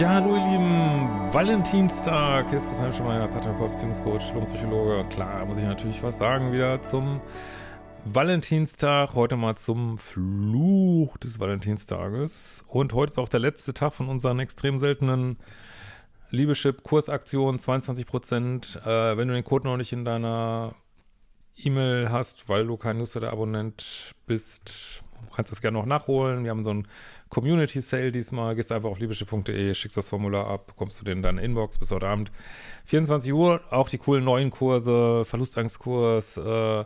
Ja, hallo ihr Lieben, Valentinstag, hier ist Christian Schemeier, Paartherapeut, Beziehungscoach, Psychologe. Klar, muss ich natürlich was sagen wieder zum Valentinstag, heute mal zum Fluch des Valentinstages. Und heute ist auch der letzte Tag von unseren extrem seltenen Liebeschip-Kursaktion, 22%. Äh, wenn du den Code noch nicht in deiner E-Mail hast, weil du kein Newsletter-Abonnent bist, kannst du das gerne noch nachholen. Wir haben so ein Community Sale diesmal. Gehst einfach auf liebeschiff.de, schickst das Formular ab, kommst du in deine Inbox bis heute Abend. 24 Uhr, auch die coolen neuen Kurse, Verlustangstkurs, äh,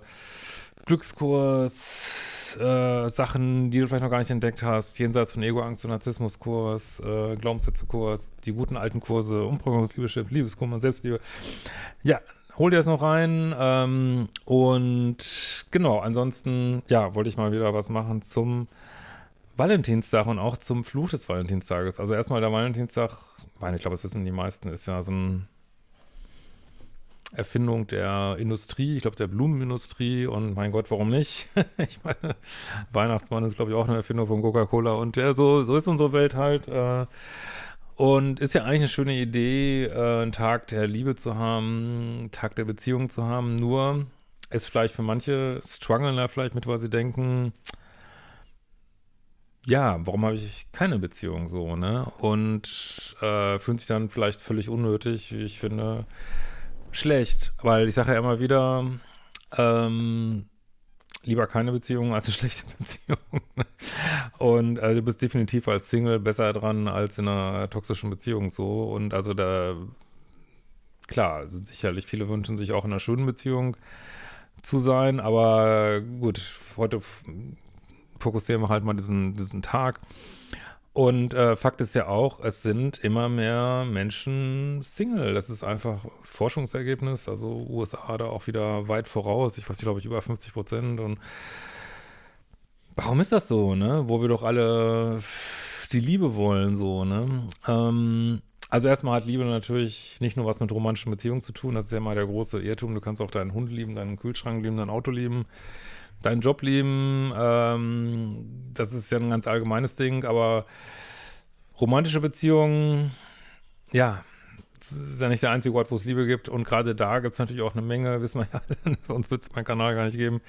Glückskurs, äh, Sachen, die du vielleicht noch gar nicht entdeckt hast, jenseits von Ego, Angst und Narzissmuskurs, äh, Glaubenssätzekurs, die guten alten Kurse, Umprogrammierungsliebeschip, Liebeskummer, Selbstliebe. Ja, hol dir das noch rein. Ähm, und genau, ansonsten, ja, wollte ich mal wieder was machen zum Valentinstag und auch zum Fluch des Valentinstages. Also erstmal der Valentinstag, ich glaube, das wissen die meisten, ist ja so eine Erfindung der Industrie, ich glaube der Blumenindustrie und mein Gott, warum nicht? ich meine, Weihnachtsmann ist glaube ich auch eine Erfindung von Coca-Cola und ja, so, so ist unsere Welt halt. Äh, und ist ja eigentlich eine schöne Idee, äh, einen Tag der Liebe zu haben, einen Tag der Beziehung zu haben, nur ist vielleicht für manche strugglen da vielleicht mit, weil sie denken, ja, warum habe ich keine Beziehung so, ne? Und äh, fühlt sich dann vielleicht völlig unnötig, wie ich finde, schlecht. Weil ich sage ja immer wieder, ähm, lieber keine Beziehung als eine schlechte Beziehung. Und also du bist definitiv als Single besser dran als in einer toxischen Beziehung so. Und also da, klar, also sicherlich viele wünschen sich auch in einer schönen Beziehung zu sein, aber gut, heute fokussieren wir halt mal diesen, diesen Tag. Und äh, Fakt ist ja auch, es sind immer mehr Menschen Single. Das ist einfach Forschungsergebnis. Also USA da auch wieder weit voraus. Ich weiß nicht, glaube ich, über 50 Prozent. Und warum ist das so, ne? Wo wir doch alle die Liebe wollen, so, ne? Ähm, also erstmal hat Liebe natürlich nicht nur was mit romantischen Beziehungen zu tun. Das ist ja mal der große Irrtum. Du kannst auch deinen Hund lieben, deinen Kühlschrank lieben, dein Auto lieben deinen Job lieben, ähm, das ist ja ein ganz allgemeines Ding, aber romantische Beziehungen, ja, ist ja nicht der einzige Ort, wo es Liebe gibt. Und gerade da gibt es natürlich auch eine Menge, wissen wir ja, sonst wird es meinen Kanal gar nicht geben,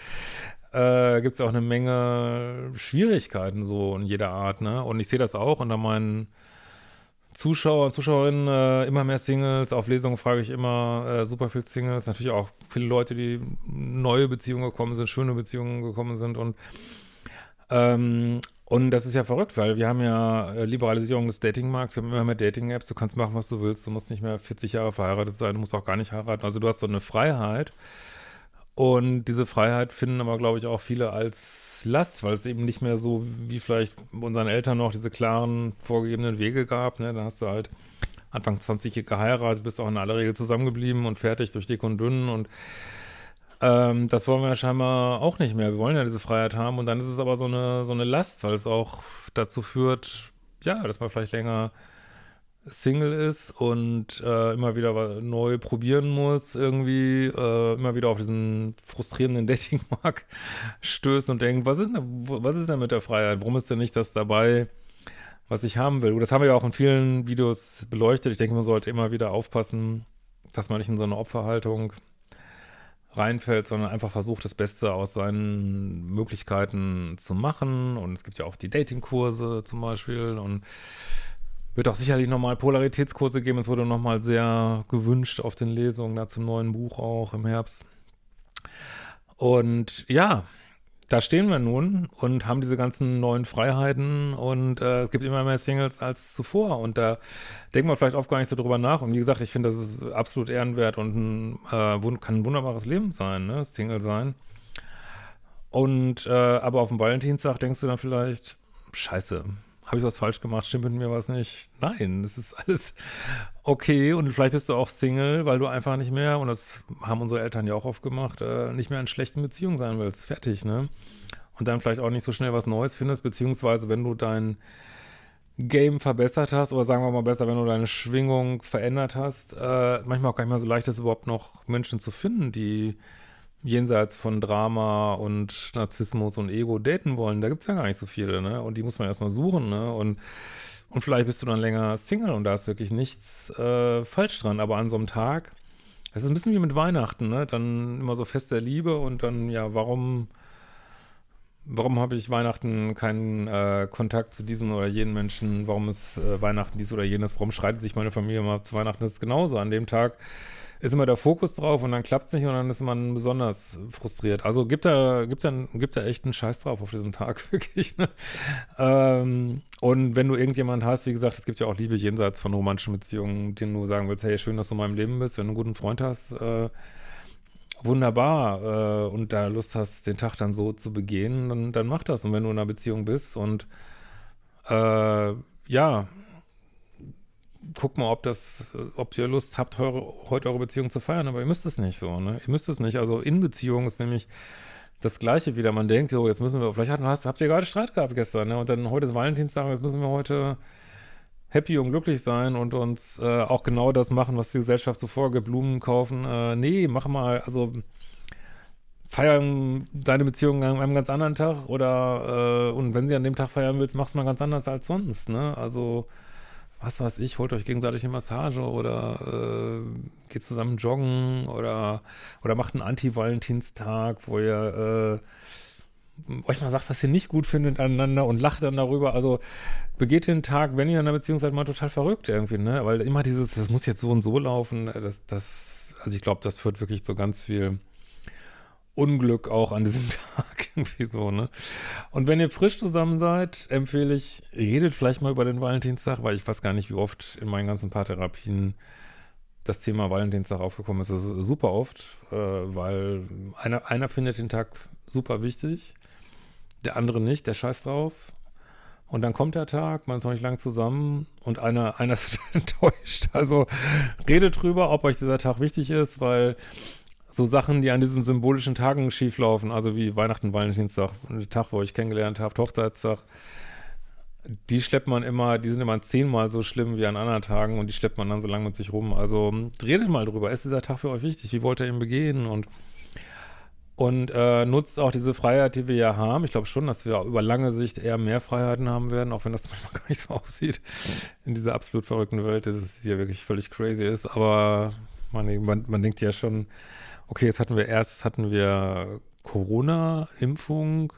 äh, gibt es auch eine Menge Schwierigkeiten so in jeder Art, ne, und ich sehe das auch unter meinen Zuschauer und Zuschauerinnen äh, immer mehr Singles. Auf Lesungen frage ich immer äh, super viel Singles. Natürlich auch viele Leute, die neue Beziehungen gekommen sind, schöne Beziehungen gekommen sind und ähm, und das ist ja verrückt, weil wir haben ja äh, Liberalisierung des Datingmarkts, wir haben immer mehr Dating-Apps, du kannst machen, was du willst, du musst nicht mehr 40 Jahre verheiratet sein, du musst auch gar nicht heiraten. Also du hast so eine Freiheit und diese Freiheit finden aber, glaube ich, auch viele als Last, weil es eben nicht mehr so wie vielleicht unseren Eltern noch diese klaren vorgegebenen Wege gab. Ne? Da hast du halt Anfang 20 geheiratet, bist auch in aller Regel zusammengeblieben und fertig durch dick und dünn und ähm, das wollen wir ja scheinbar auch nicht mehr. Wir wollen ja diese Freiheit haben und dann ist es aber so eine, so eine Last, weil es auch dazu führt, ja, dass man vielleicht länger Single ist und äh, immer wieder neu probieren muss, irgendwie äh, immer wieder auf diesen frustrierenden Datingmarkt stößt und denkt, was ist, denn, was ist denn mit der Freiheit? Warum ist denn nicht das dabei, was ich haben will? Das haben wir ja auch in vielen Videos beleuchtet. Ich denke, man sollte immer wieder aufpassen, dass man nicht in so eine Opferhaltung reinfällt, sondern einfach versucht, das Beste aus seinen Möglichkeiten zu machen. Und es gibt ja auch die Datingkurse zum Beispiel und wird auch sicherlich nochmal Polaritätskurse geben. Es wurde nochmal sehr gewünscht auf den Lesungen, da zum neuen Buch auch im Herbst. Und ja, da stehen wir nun und haben diese ganzen neuen Freiheiten und äh, es gibt immer mehr Singles als zuvor und da denkt man vielleicht oft gar nicht so drüber nach und wie gesagt, ich finde, das ist absolut ehrenwert und ein, äh, kann ein wunderbares Leben sein, ne? Single sein. Und äh, aber auf dem Valentinstag denkst du dann vielleicht, scheiße, habe ich was falsch gemacht, stimmt mit mir was nicht? Nein, es ist alles okay und vielleicht bist du auch Single, weil du einfach nicht mehr, und das haben unsere Eltern ja auch oft gemacht, äh, nicht mehr in schlechten Beziehungen sein willst. Fertig, ne? Und dann vielleicht auch nicht so schnell was Neues findest, beziehungsweise wenn du dein Game verbessert hast, oder sagen wir mal besser, wenn du deine Schwingung verändert hast, äh, manchmal auch gar nicht mehr so leicht ist, überhaupt noch Menschen zu finden, die jenseits von Drama und Narzissmus und Ego daten wollen, da gibt es ja gar nicht so viele, ne? Und die muss man erstmal suchen, ne? Und, Und vielleicht bist du dann länger Single und da ist wirklich nichts äh, falsch dran. Aber an so einem Tag, es ist ein bisschen wie mit Weihnachten, ne? Dann immer so Fest der Liebe und dann, ja, warum, warum habe ich Weihnachten keinen äh, Kontakt zu diesen oder jenen Menschen? Warum ist äh, Weihnachten dies oder jenes? Warum streitet sich meine Familie mal zu Weihnachten? Das ist genauso. An dem Tag ist immer der Fokus drauf und dann klappt es nicht und dann ist man besonders frustriert. Also gibt da, gibt da, gibt da echt einen Scheiß drauf auf diesen Tag, wirklich. Ne? Ähm, und wenn du irgendjemanden hast, wie gesagt, es gibt ja auch Liebe jenseits von romantischen Beziehungen, denen du sagen willst, hey, schön, dass du in meinem Leben bist, wenn du einen guten Freund hast, äh, wunderbar äh, und da Lust hast, den Tag dann so zu begehen, dann, dann mach das. Und wenn du in einer Beziehung bist und äh, ja, guck mal, ob das, ob ihr Lust habt, eure, heute eure Beziehung zu feiern, aber ihr müsst es nicht so, ne? Ihr müsst es nicht. Also in Beziehung ist nämlich das Gleiche wieder. Man denkt, so, jetzt müssen wir, vielleicht habt, habt ihr gerade Streit gehabt gestern, ne? Und dann heute ist Valentinstag, jetzt müssen wir heute happy und glücklich sein und uns äh, auch genau das machen, was die Gesellschaft so vorgibt, Blumen kaufen. Äh, nee, mach mal, also feiern deine Beziehung an einem ganz anderen Tag oder äh, und wenn sie an dem Tag feiern willst, mach's mal ganz anders als sonst, ne? Also was weiß ich, holt euch gegenseitig eine Massage oder äh, geht zusammen joggen oder, oder macht einen Anti-Valentinstag, wo ihr äh, euch mal sagt, was ihr nicht gut findet aneinander und lacht dann darüber. Also begeht den Tag, wenn ihr in einer Beziehung seid, mal total verrückt irgendwie, ne? Weil immer dieses, das muss jetzt so und so laufen, das, das, also ich glaube, das führt wirklich zu ganz viel Unglück auch an diesem Tag irgendwie so, ne? Und wenn ihr frisch zusammen seid, empfehle ich, redet vielleicht mal über den Valentinstag, weil ich weiß gar nicht, wie oft in meinen ganzen Paartherapien das Thema Valentinstag aufgekommen ist. Das ist super oft, äh, weil einer, einer findet den Tag super wichtig, der andere nicht, der scheißt drauf. Und dann kommt der Tag, man ist noch nicht lang zusammen und einer, einer ist enttäuscht. Also redet drüber, ob euch dieser Tag wichtig ist, weil so Sachen, die an diesen symbolischen Tagen schieflaufen, also wie Weihnachten, Valentinstag, Tag, wo ich kennengelernt habe, Hochzeitstag, die schleppt man immer, die sind immer zehnmal so schlimm wie an anderen Tagen und die schleppt man dann so lange mit sich rum. Also redet mal drüber, ist dieser Tag für euch wichtig? Wie wollt ihr ihn begehen? Und, und äh, nutzt auch diese Freiheit, die wir ja haben. Ich glaube schon, dass wir über lange Sicht eher mehr Freiheiten haben werden, auch wenn das manchmal gar nicht so aussieht in dieser absolut verrückten Welt, dass es hier wirklich völlig crazy ist. Aber man, man, man denkt ja schon, okay, jetzt hatten wir erst hatten wir Corona-Impfung,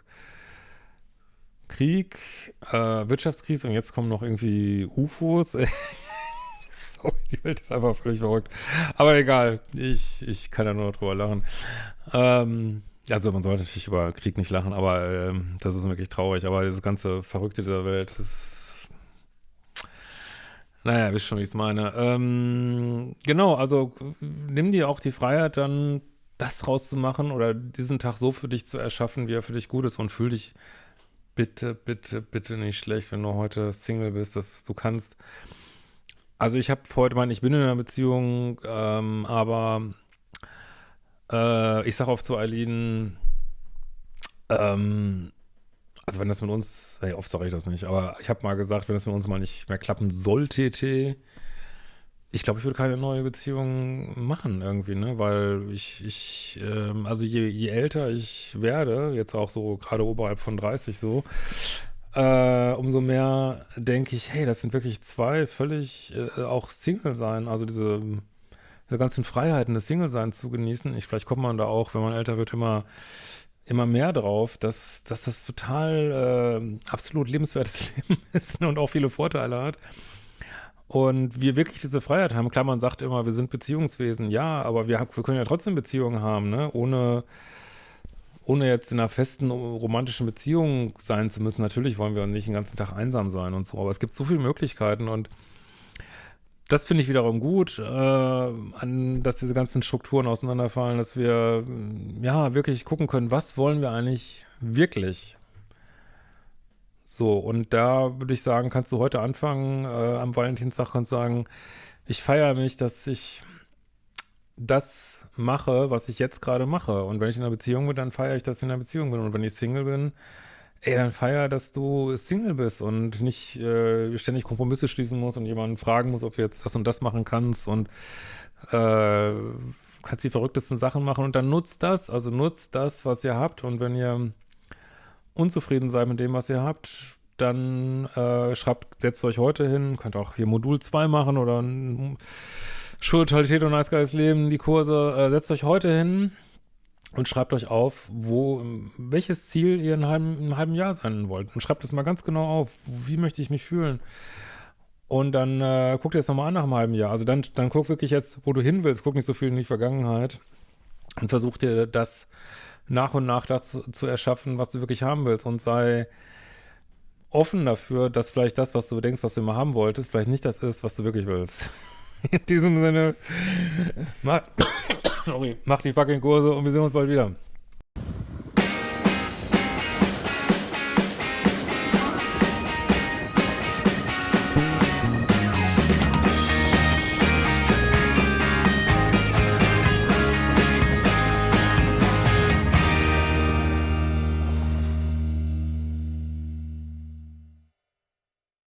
Krieg, äh, Wirtschaftskrise und jetzt kommen noch irgendwie UFOs. Sorry, die Welt ist einfach völlig verrückt. Aber egal, ich, ich kann ja nur drüber lachen. Ähm, also man sollte natürlich über Krieg nicht lachen, aber ähm, das ist wirklich traurig. Aber das ganze Verrückte dieser Welt, das ist naja, wisst schon, wie ich es meine. Ähm, genau, also nimm dir auch die Freiheit, dann das rauszumachen oder diesen Tag so für dich zu erschaffen, wie er für dich gut ist und fühl dich bitte, bitte, bitte nicht schlecht, wenn du heute Single bist, dass du kannst. Also ich habe heute mein, ich bin in einer Beziehung, ähm, aber äh, ich sage oft zu Eileen, ähm, also wenn das mit uns, hey, oft sage ich das nicht, aber ich habe mal gesagt, wenn das mit uns mal nicht mehr klappen sollte, ich glaube, ich würde keine neue Beziehung machen irgendwie, ne, weil ich, ich, ähm, also je, je älter ich werde, jetzt auch so gerade oberhalb von 30 so, äh, umso mehr denke ich, hey, das sind wirklich zwei völlig äh, auch Single sein, also diese, diese ganzen Freiheiten des Single-Seins zu genießen. Ich, vielleicht kommt man da auch, wenn man älter wird, immer immer mehr drauf, dass, dass das total äh, absolut lebenswertes Leben ist und auch viele Vorteile hat. Und wir wirklich diese Freiheit haben. Klar, man sagt immer, wir sind Beziehungswesen. Ja, aber wir, wir können ja trotzdem Beziehungen haben, ne? Ohne, ohne jetzt in einer festen romantischen Beziehung sein zu müssen. Natürlich wollen wir nicht den ganzen Tag einsam sein und so. Aber es gibt so viele Möglichkeiten und das finde ich wiederum gut, äh, an, dass diese ganzen Strukturen auseinanderfallen, dass wir ja wirklich gucken können, was wollen wir eigentlich wirklich? So, und da würde ich sagen, kannst du heute anfangen, äh, am Valentinstag kannst sagen, ich feiere mich, dass ich das mache, was ich jetzt gerade mache. Und wenn ich in einer Beziehung bin, dann feiere ich, dass ich in einer Beziehung bin. Und wenn ich Single bin, ey, dann feier, dass du Single bist und nicht äh, ständig Kompromisse schließen musst und jemanden fragen musst, ob du jetzt das und das machen kannst und äh, kannst die verrücktesten Sachen machen und dann nutzt das, also nutzt das, was ihr habt und wenn ihr unzufrieden seid mit dem, was ihr habt, dann äh, schreibt, setzt euch heute hin, könnt auch hier Modul 2 machen oder Spiritualität und Nice Guys Leben, die Kurse, äh, setzt euch heute hin und schreibt euch auf, wo, welches Ziel ihr in einem halben, in einem halben Jahr sein wollt. Und schreibt es mal ganz genau auf. Wie möchte ich mich fühlen? Und dann äh, guck dir das nochmal an nach einem halben Jahr. Also dann, dann guck wirklich jetzt, wo du hin willst. Guck nicht so viel in die Vergangenheit. Und versuch dir das nach und nach dazu zu erschaffen, was du wirklich haben willst. Und sei offen dafür, dass vielleicht das, was du denkst, was du immer haben wolltest, vielleicht nicht das ist, was du wirklich willst. In diesem Sinne, mach, sorry, mach die fucking Kurse und wir sehen uns bald wieder.